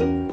you